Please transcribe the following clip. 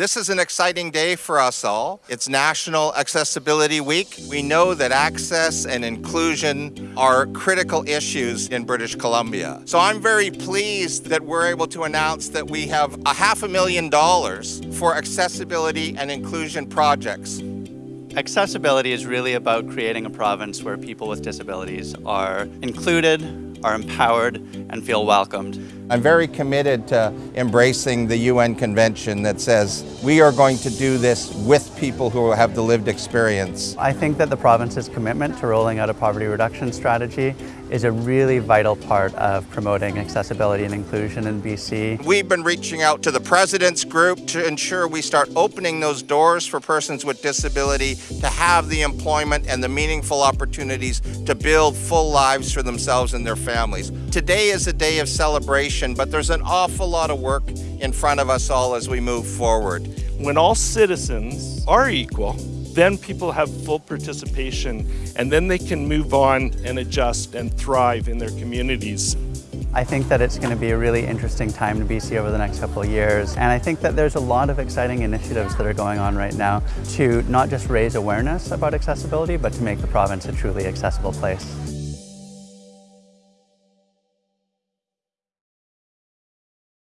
This is an exciting day for us all. It's National Accessibility Week. We know that access and inclusion are critical issues in British Columbia. So I'm very pleased that we're able to announce that we have a half a million dollars for accessibility and inclusion projects. Accessibility is really about creating a province where people with disabilities are included, are empowered, and feel welcomed. I'm very committed to embracing the UN Convention that says we are going to do this with people who have the lived experience. I think that the province's commitment to rolling out a poverty reduction strategy is a really vital part of promoting accessibility and inclusion in BC. We've been reaching out to the President's Group to ensure we start opening those doors for persons with disability to have the employment and the meaningful opportunities to build full lives for themselves and their families. Today is a day of celebration, but there's an awful lot of work in front of us all as we move forward. When all citizens are equal, then people have full participation and then they can move on and adjust and thrive in their communities. I think that it's going to be a really interesting time to BC over the next couple of years and I think that there's a lot of exciting initiatives that are going on right now to not just raise awareness about accessibility but to make the province a truly accessible place.